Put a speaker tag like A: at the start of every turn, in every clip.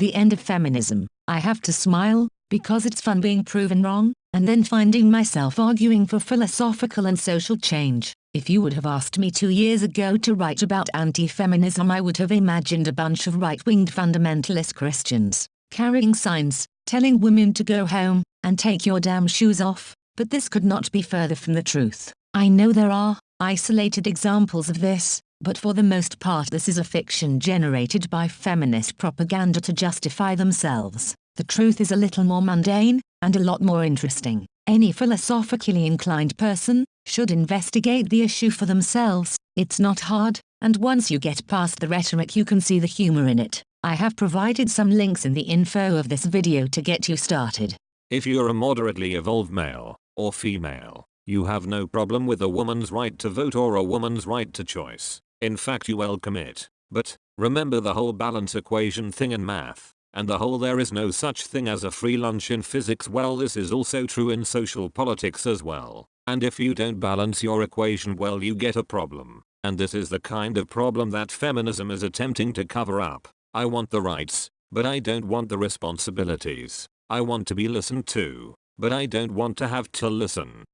A: The end of feminism. I have to smile, because it's fun being proven wrong, and then finding myself arguing for philosophical and social change. If you would have asked me two years ago to write about anti-feminism I would have imagined a bunch of right-winged fundamentalist Christians, carrying signs, telling women to go home, and take your damn shoes off, but this could not be further from the truth. I know there are, isolated examples of this, but for the most part this is a fiction generated by feminist propaganda to justify themselves. The truth is a little more mundane, and a lot more interesting. Any philosophically inclined person, should investigate the issue for themselves, it's not hard, and once you get past the rhetoric you can see the humor in it. I have provided some links in the info of this video to get you started.
B: If you're a moderately evolved male, or female, you have no problem with a woman's right to vote or a woman's right to choice. In fact you welcome it. But, remember the whole balance equation thing in math, and the whole there is no such thing as a free lunch in physics well this is also true in social politics as well. And if you don't balance your equation well you get a problem. And this is the kind of problem that feminism is attempting to cover up. I want the rights, but I don't want the responsibilities. I want to be listened to, but I don't want to have to listen.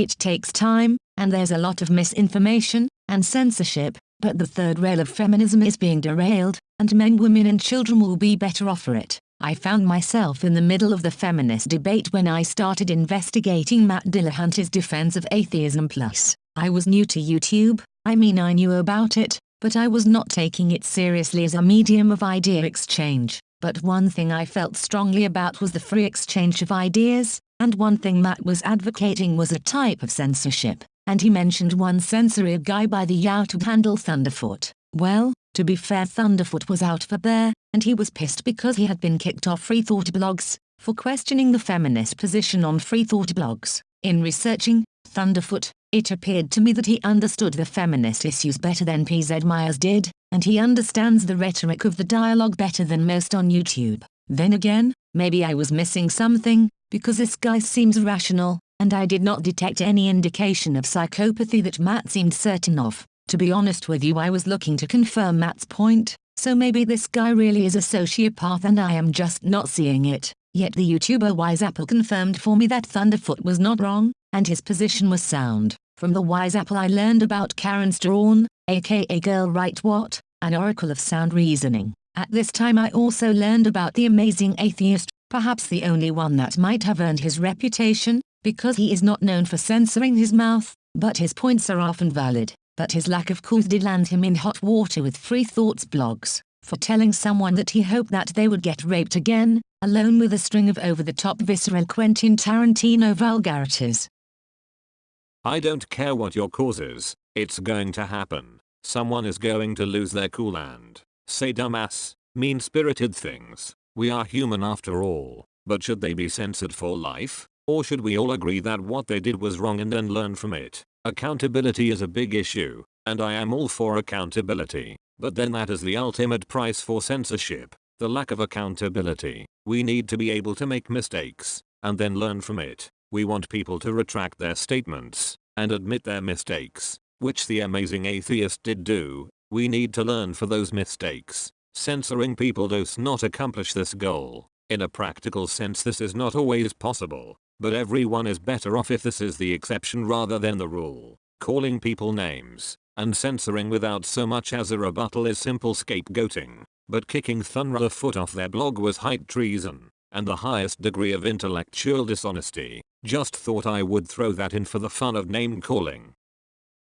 A: It takes time, and there's a lot of misinformation, and censorship, but the third rail of feminism is being derailed, and men, women and children will be better off for it. I found myself in the middle of the feminist debate when I started investigating Matt Dillahunty's defense of atheism plus. I was new to YouTube, I mean I knew about it, but I was not taking it seriously as a medium of idea exchange. But one thing I felt strongly about was the free exchange of ideas, and one thing Matt was advocating was a type of censorship, and he mentioned one censoring guy by the YouTube handle Thunderfoot. Well, to be fair Thunderfoot was out for bear, and he was pissed because he had been kicked off Free Thought blogs, for questioning the feminist position on Free Thought blogs. In researching Thunderfoot, it appeared to me that he understood the feminist issues better than PZ Myers did, and he understands the rhetoric of the dialogue better than most on YouTube. Then again, maybe I was missing something, because this guy seems rational, and I did not detect any indication of psychopathy that Matt seemed certain of. To be honest with you I was looking to confirm Matt's point, so maybe this guy really is a sociopath and I am just not seeing it. Yet the YouTuber Wise Apple confirmed for me that Thunderfoot was not wrong, and his position was sound. From the Wise Apple I learned about Karen Straughan, aka Girl Write What, an oracle of sound reasoning. At this time I also learned about the amazing atheist, perhaps the only one that might have earned his reputation, because he is not known for censoring his mouth, but his points are often valid but his lack of cool did land him in hot water with Free Thoughts blogs, for telling someone that he hoped that they would get raped again, alone with a string of over-the-top visceral Quentin Tarantino vulgarities.
B: I don't care what your cause is, it's going to happen. Someone is going to lose their cool and say dumbass, mean-spirited things. We are human after all, but should they be censored for life? Or should we all agree that what they did was wrong and then learn from it? Accountability is a big issue, and I am all for accountability, but then that is the ultimate price for censorship, the lack of accountability. We need to be able to make mistakes, and then learn from it. We want people to retract their statements, and admit their mistakes, which the amazing atheist did do. We need to learn for those mistakes. Censoring people does not accomplish this goal. In a practical sense this is not always possible, but everyone is better off if this is the exception rather than the rule. Calling people names and censoring without so much as a rebuttal is simple scapegoating. But kicking Thunderfoot off their blog was height treason and the highest degree of intellectual dishonesty. Just thought I would throw that in for the fun of name calling.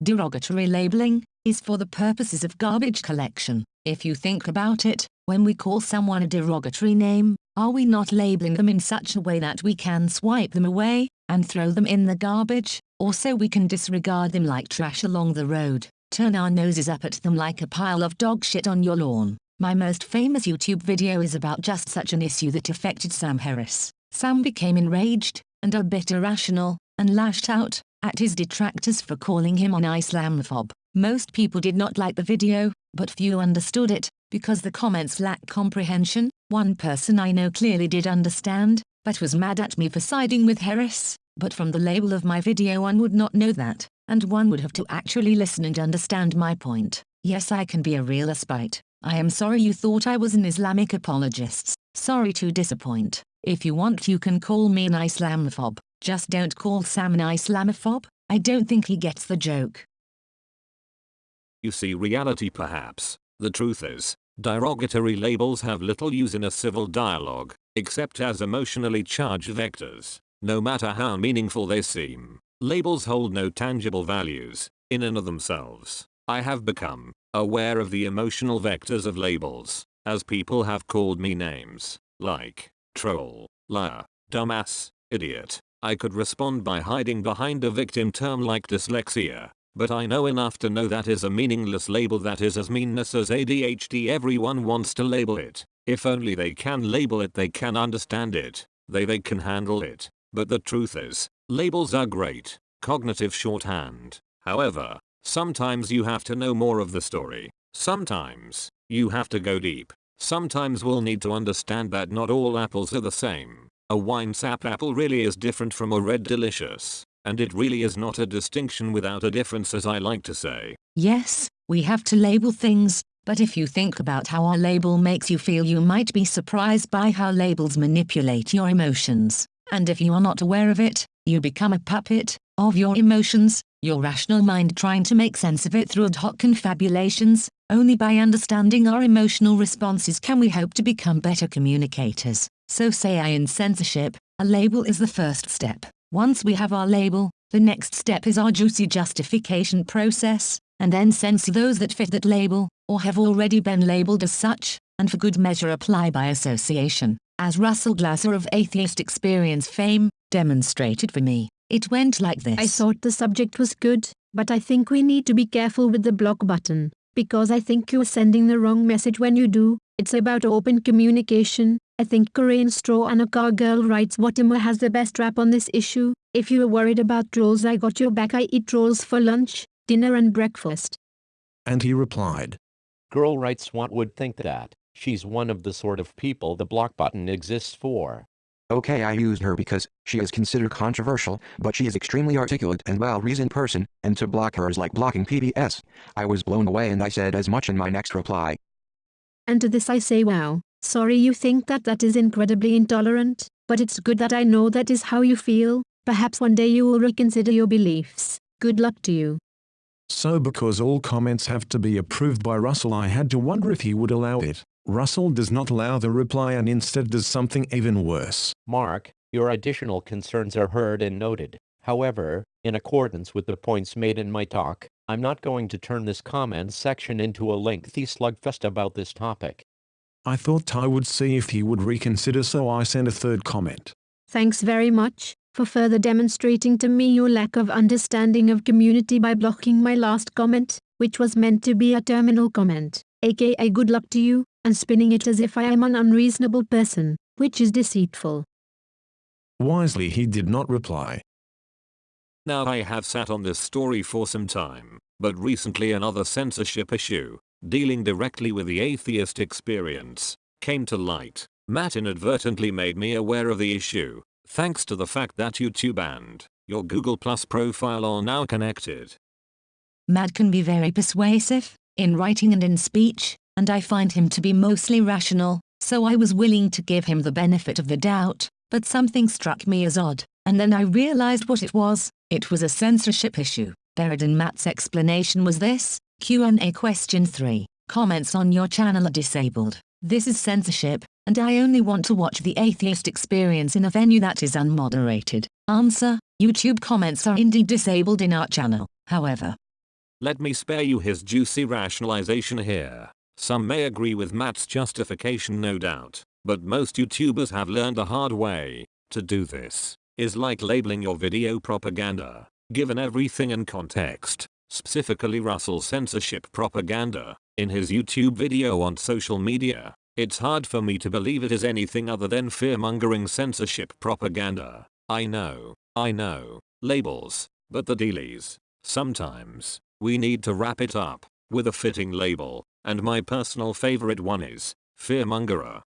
A: Derogatory labeling is for the purposes of garbage collection. If you think about it, when we call someone a derogatory name, are we not labeling them in such a way that we can swipe them away and throw them in the garbage, or so we can disregard them like trash along the road, turn our noses up at them like a pile of dog shit on your lawn? My most famous YouTube video is about just such an issue that affected Sam Harris. Sam became enraged, and a bit irrational, and lashed out at his detractors for calling him an Islamophobe. Most people did not like the video, but few understood it, because the comments lack comprehension, one person I know clearly did understand, but was mad at me for siding with Harris, but from the label of my video one would not know that, and one would have to actually listen and understand my point. Yes I can be a real spite, I am sorry you thought I was an Islamic apologist. Sorry to disappoint. If you want you can call me an Islamophobe. Just don't call Sam an Islamophobe. I don't think he gets the joke.
B: You see reality perhaps. The truth is, derogatory labels have little use in a civil dialogue, except as emotionally charged vectors. No matter how meaningful they seem, labels hold no tangible values, in and of themselves. I have become aware of the emotional vectors of labels, as people have called me names, like troll, liar, dumbass, idiot. I could respond by hiding behind a victim term like dyslexia, but I know enough to know that is a meaningless label that is as meaningless as ADHD everyone wants to label it. If only they can label it they can understand it, they they can handle it. But the truth is, labels are great, cognitive shorthand. However, sometimes you have to know more of the story. Sometimes, you have to go deep. Sometimes we'll need to understand that not all apples are the same. A Winesap apple really is different from a red delicious. And it really is not a distinction without a difference as I like to say.
A: Yes, we have to label things, but if you think about how our label makes you feel you might be surprised by how labels manipulate your emotions. And if you are not aware of it, you become a puppet of your emotions, your rational mind trying to make sense of it through ad hoc confabulations. Only by understanding our emotional responses can we hope to become better communicators. So say I in censorship, a label is the first step. Once we have our label, the next step is our juicy justification process, and then censor those that fit that label, or have already been labeled as such, and for good measure apply by association as Russell Glasser of Atheist Experience fame, demonstrated for me. It went like this.
C: I thought the subject was good, but I think we need to be careful with the block button, because I think you're sending the wrong message when you do. It's about open communication. I think Karen Straughan a car girl writes Whatever has the best rap on this issue. If you are worried about trolls I got your back I eat trolls for lunch, dinner and breakfast.
D: And he replied.
E: Girl writes what would think that. She's one of the sort of people the block button exists for.
F: Okay I used her because, she is considered controversial, but she is extremely articulate and well-reasoned person, and to block her is like blocking PBS. I was blown away and I said as much in my next reply.
C: And to this I say wow, sorry you think that that is incredibly intolerant, but it's good that I know that is how you feel, perhaps one day you will reconsider your beliefs. Good luck to you.
D: So because all comments have to be approved by Russell I had to wonder if he would allow it. Russell does not allow the reply and instead does something even worse.
E: Mark, your additional concerns are heard and noted. However, in accordance with the points made in my talk, I'm not going to turn this comment section into a lengthy slugfest about this topic.
D: I thought I would see if he would reconsider so I sent a third comment.
C: Thanks very much for further demonstrating to me your lack of understanding of community by blocking my last comment, which was meant to be a terminal comment, aka good luck to you, and spinning it as if I am an unreasonable person, which is deceitful.
D: Wisely he did not reply.
B: Now I have sat on this story for some time, but recently another censorship issue, dealing directly with the atheist experience, came to light. Matt inadvertently made me aware of the issue, thanks to the fact that YouTube and your Google Plus profile are now connected.
A: Matt can be very persuasive, in writing and in speech, and I find him to be mostly rational, so I was willing to give him the benefit of the doubt, but something struck me as odd, and then I realized what it was, it was a censorship issue. Buried in Matt's explanation was this, Q&A question 3, comments on your channel are disabled. This is censorship, and I only want to watch the atheist experience in a venue that is unmoderated. Answer, YouTube comments are indeed disabled in our channel, however.
B: Let me spare you his juicy rationalization here. Some may agree with Matt's justification no doubt, but most YouTubers have learned the hard way. To do this is like labeling your video propaganda, given everything in context, specifically Russell's censorship propaganda, in his YouTube video on social media. It's hard for me to believe it is anything other than fear-mongering censorship propaganda. I know, I know, labels, but the dealies. Sometimes, we need to wrap it up with a fitting label. And my personal favorite one is, Fearmongerer.